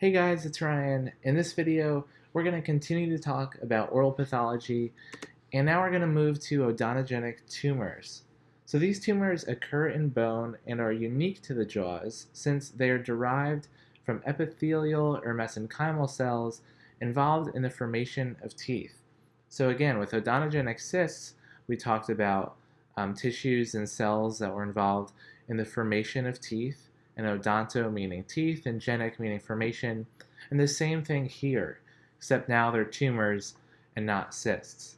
Hey guys, it's Ryan. In this video, we're going to continue to talk about oral pathology, and now we're going to move to odontogenic tumors. So these tumors occur in bone and are unique to the jaws since they are derived from epithelial or mesenchymal cells involved in the formation of teeth. So again, with odontogenic cysts, we talked about um, tissues and cells that were involved in the formation of teeth, and odonto meaning teeth, and genic meaning formation. And the same thing here, except now they're tumors and not cysts.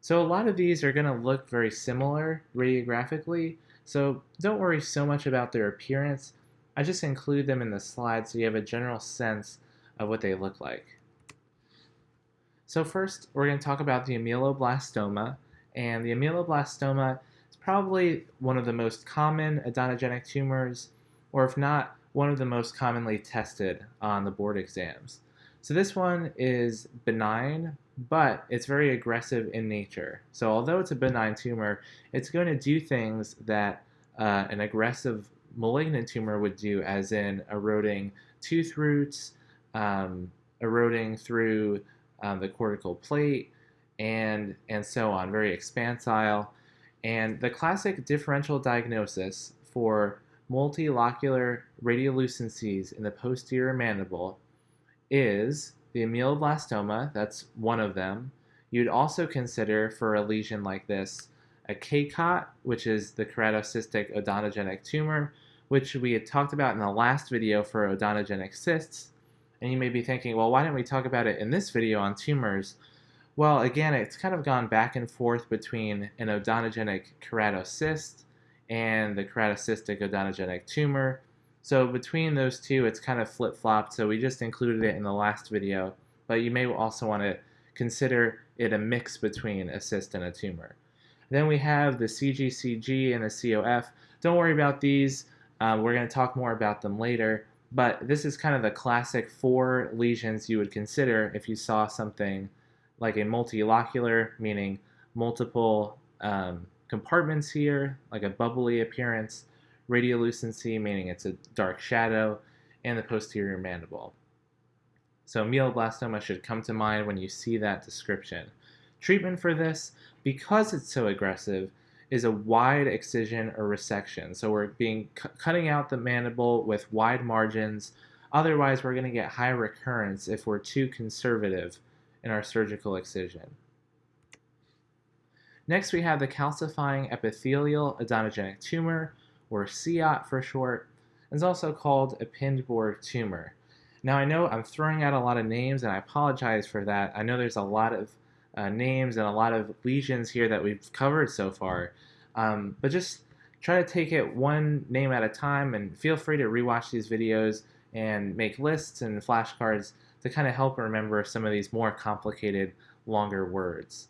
So a lot of these are going to look very similar radiographically, so don't worry so much about their appearance. I just include them in the slide so you have a general sense of what they look like. So first, we're going to talk about the ameloblastoma, and the ameloblastoma is probably one of the most common odontogenic tumors or if not, one of the most commonly tested on the board exams. So this one is benign, but it's very aggressive in nature. So although it's a benign tumor, it's going to do things that uh, an aggressive malignant tumor would do, as in eroding tooth roots, um, eroding through um, the cortical plate, and, and so on, very expansile. And the classic differential diagnosis for multilocular radiolucencies in the posterior mandible is the ameloblastoma, that's one of them. You'd also consider for a lesion like this a KCOT, which is the keratocystic odontogenic tumor, which we had talked about in the last video for odontogenic cysts. And you may be thinking, well, why didn't we talk about it in this video on tumors? Well, again, it's kind of gone back and forth between an odontogenic keratocyst and the keratocystic odontogenic tumor. So between those two, it's kind of flip-flopped, so we just included it in the last video, but you may also want to consider it a mix between a cyst and a tumor. Then we have the CGCG and the COF. Don't worry about these. Um, we're going to talk more about them later, but this is kind of the classic four lesions you would consider if you saw something like a multilocular, meaning multiple um, compartments here, like a bubbly appearance, radiolucency, meaning it's a dark shadow, and the posterior mandible. So ameloblastoma should come to mind when you see that description. Treatment for this, because it's so aggressive, is a wide excision or resection. So we're being cutting out the mandible with wide margins. Otherwise, we're going to get high recurrence if we're too conservative in our surgical excision. Next, we have the calcifying epithelial odontogenic tumor, or CEOT for short. It's also called a Pindborg tumor. Now, I know I'm throwing out a lot of names, and I apologize for that. I know there's a lot of uh, names and a lot of lesions here that we've covered so far, um, but just try to take it one name at a time, and feel free to rewatch these videos and make lists and flashcards to kind of help remember some of these more complicated, longer words.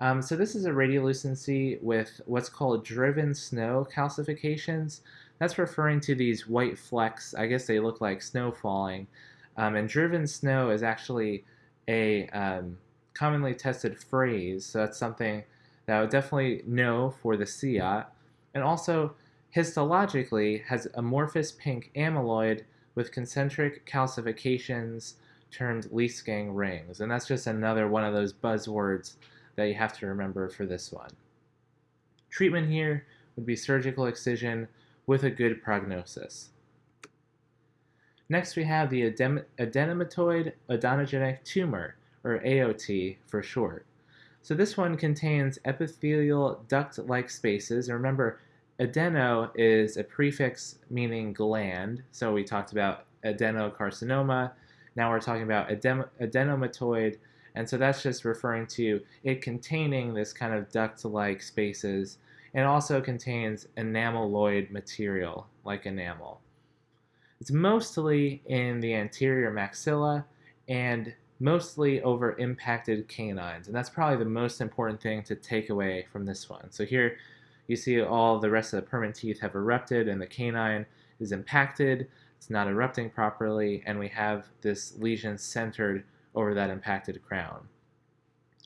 Um, so this is a radiolucency with what's called driven snow calcifications. That's referring to these white flecks. I guess they look like snow falling. Um, and driven snow is actually a um, commonly tested phrase. So that's something that I would definitely know for the CEOT. And also, histologically, has amorphous pink amyloid with concentric calcifications termed Liesegang rings. And that's just another one of those buzzwords that you have to remember for this one. Treatment here would be surgical excision with a good prognosis. Next we have the adenomatoid odontogenic tumor, or AOT for short. So this one contains epithelial duct-like spaces. And remember, adeno is a prefix meaning gland. So we talked about adenocarcinoma. Now we're talking about adem adenomatoid and so that's just referring to it containing this kind of duct-like spaces and also contains enameloid material like enamel. It's mostly in the anterior maxilla and mostly over impacted canines. And that's probably the most important thing to take away from this one. So here you see all the rest of the permanent teeth have erupted and the canine is impacted. It's not erupting properly and we have this lesion centered over that impacted crown.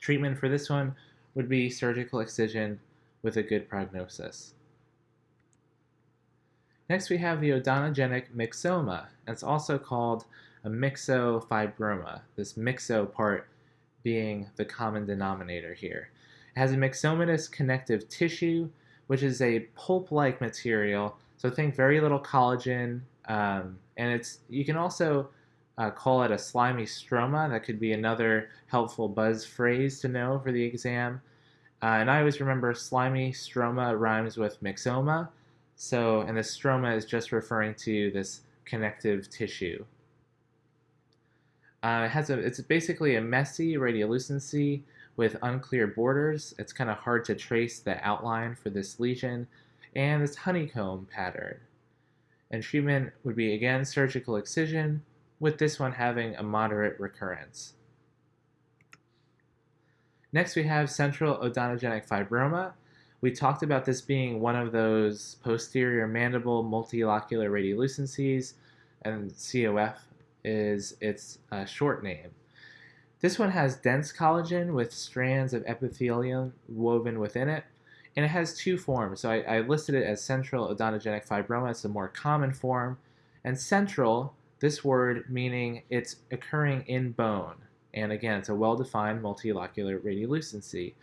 Treatment for this one would be surgical excision with a good prognosis. Next we have the odontogenic myxoma. It's also called a myxofibroma, this myxo part being the common denominator here. It has a myxomatous connective tissue, which is a pulp-like material, so think very little collagen, um, and it's you can also uh, call it a slimy stroma. That could be another helpful buzz phrase to know for the exam. Uh, and I always remember slimy stroma rhymes with myxoma, so, and the stroma is just referring to this connective tissue. Uh, it has a, it's basically a messy radiolucency with unclear borders. It's kind of hard to trace the outline for this lesion, and this honeycomb pattern. And treatment would be again surgical excision, with this one having a moderate recurrence. Next we have central odontogenic fibroma. We talked about this being one of those posterior mandible multilocular radiolucencies, and COF is its uh, short name. This one has dense collagen with strands of epithelium woven within it, and it has two forms. So I, I listed it as central odontogenic fibroma. It's a more common form, and central, this word meaning it's occurring in bone. And again, it's a well-defined multilocular radiolucency.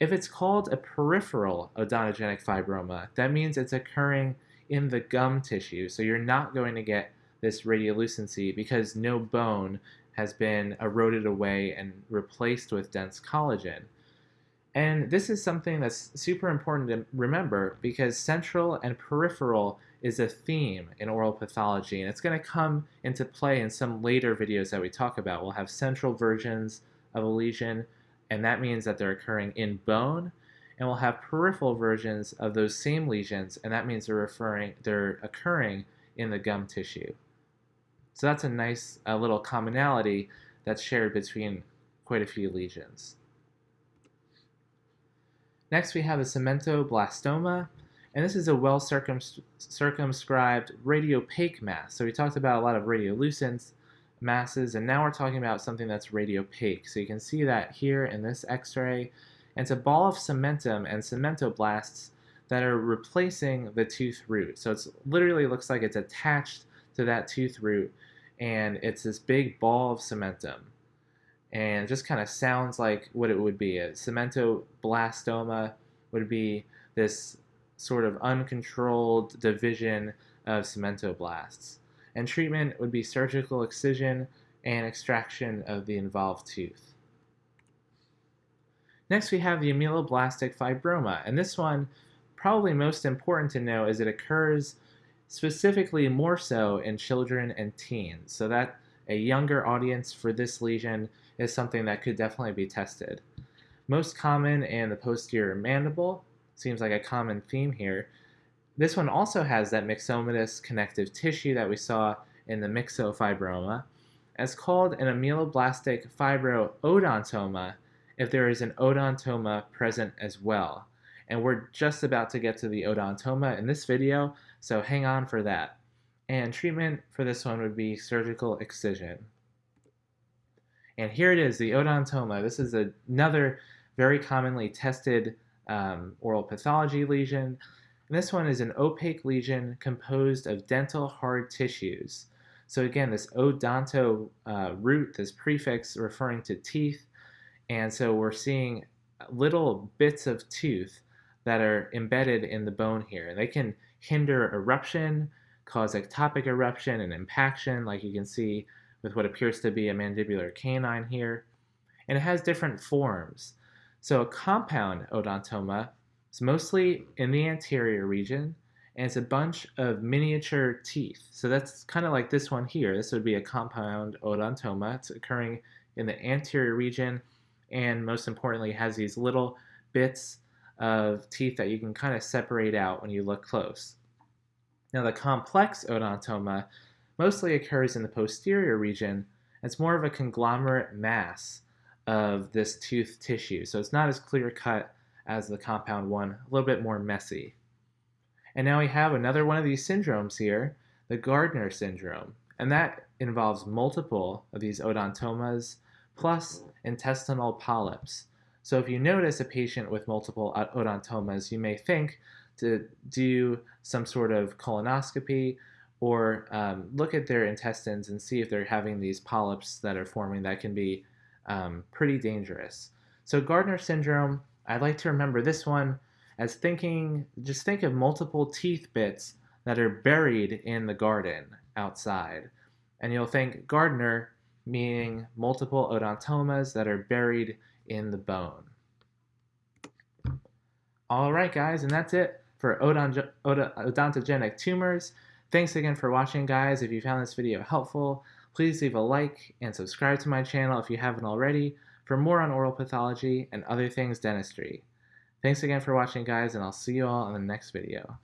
If it's called a peripheral odontogenic fibroma, that means it's occurring in the gum tissue. So you're not going to get this radiolucency because no bone has been eroded away and replaced with dense collagen. And this is something that's super important to remember because central and peripheral is a theme in oral pathology, and it's going to come into play in some later videos that we talk about. We'll have central versions of a lesion, and that means that they're occurring in bone, and we'll have peripheral versions of those same lesions, and that means they're referring they're occurring in the gum tissue. So that's a nice uh, little commonality that's shared between quite a few lesions. Next we have a cementoblastoma, and this is a well circumscribed radiopaque mass. So we talked about a lot of radiolucent masses, and now we're talking about something that's radiopaque. So you can see that here in this x-ray. And it's a ball of cementum and cementoblasts that are replacing the tooth root. So it literally looks like it's attached to that tooth root, and it's this big ball of cementum. And just kind of sounds like what it would be. A cementoblastoma would be this sort of uncontrolled division of cementoblasts. And treatment would be surgical excision and extraction of the involved tooth. Next we have the ameloblastic fibroma, and this one, probably most important to know, is it occurs specifically more so in children and teens, so that a younger audience for this lesion is something that could definitely be tested. Most common in the posterior mandible, seems like a common theme here. This one also has that myxomatous connective tissue that we saw in the myxofibroma. It's called an ameloblastic fibroodontoma if there is an odontoma present as well. And we're just about to get to the odontoma in this video, so hang on for that. And treatment for this one would be surgical excision. And here it is, the odontoma. This is another very commonly tested um, oral pathology lesion. And this one is an opaque lesion composed of dental hard tissues. So again, this odonto uh, root, this prefix referring to teeth, and so we're seeing little bits of tooth that are embedded in the bone here. And they can hinder eruption, cause ectopic eruption and impaction, like you can see with what appears to be a mandibular canine here. And it has different forms. So a compound odontoma is mostly in the anterior region, and it's a bunch of miniature teeth. So that's kind of like this one here. This would be a compound odontoma. It's occurring in the anterior region, and most importantly, has these little bits of teeth that you can kind of separate out when you look close. Now the complex odontoma mostly occurs in the posterior region. It's more of a conglomerate mass of this tooth tissue. So it's not as clear cut as the compound one, a little bit more messy. And now we have another one of these syndromes here, the Gardner syndrome. And that involves multiple of these odontomas plus intestinal polyps. So if you notice a patient with multiple odontomas, you may think to do some sort of colonoscopy or um, look at their intestines and see if they're having these polyps that are forming that can be um, pretty dangerous. So Gardner syndrome, I'd like to remember this one as thinking, just think of multiple teeth bits that are buried in the garden outside. And you'll think Gardner meaning multiple odontomas that are buried in the bone. All right, guys, and that's it for odontogenic tumors. Thanks again for watching, guys. If you found this video helpful, please leave a like and subscribe to my channel if you haven't already for more on oral pathology and other things dentistry. Thanks again for watching, guys, and I'll see you all in the next video.